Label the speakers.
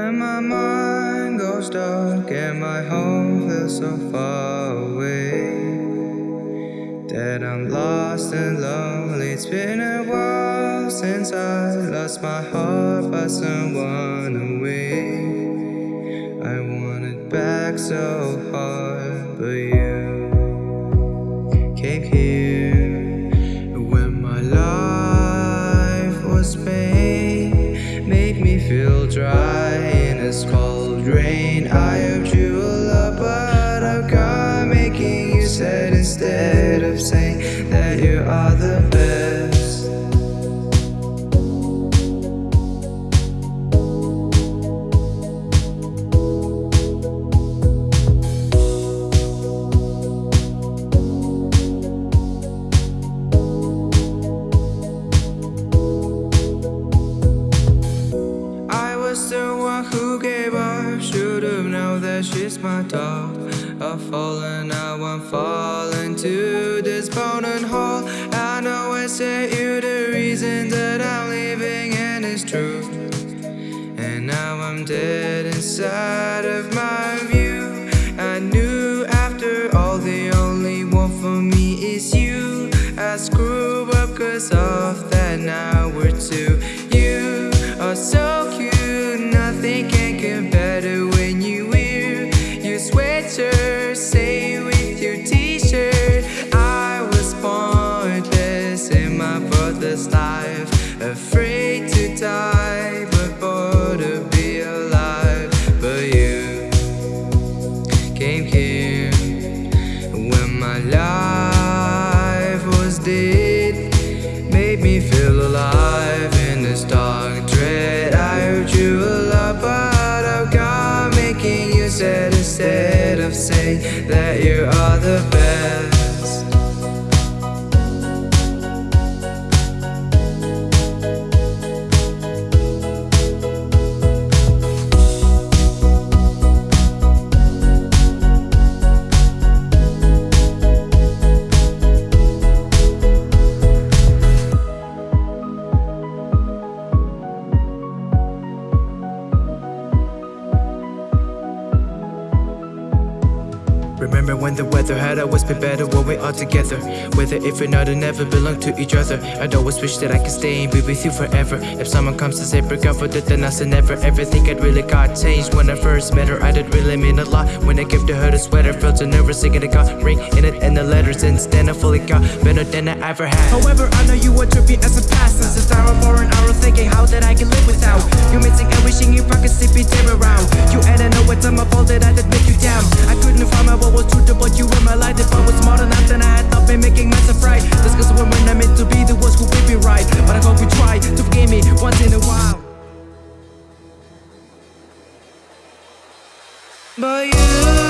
Speaker 1: When my mind goes dark and my home feels so far away That I'm lost and lonely. It's been a while since I lost my heart by someone away. I want it back so hard feel dry in this cold rain I hoped you will love but I've got making you sad instead of saying that you are the best gave up Should've known that she's my dog. I've fallen, now I'm falling to this boning hole I know I said you the reason that I'm leaving and it's true. And now I'm dead inside of my Afraid to die, but bored to be alive. But you came here when my life was dead. Made me feel alive in this dark dread. I heard you a lot but I've got making you sad instead of saying that you are the best
Speaker 2: Remember when the weather had always been better when we all together. Whether if or not, it never belonged to each other. I'd always wish that I could stay and be with you forever. If someone comes to say break up for that then I say never. Everything had really got changed when I first met her. I did really mean a lot when I gave to her the sweater. Felt so nervous thinking it got ring in it and the letters. Since then I fully got better than I ever had.
Speaker 3: However, I know you were trippy as a past Since the hour
Speaker 1: But you.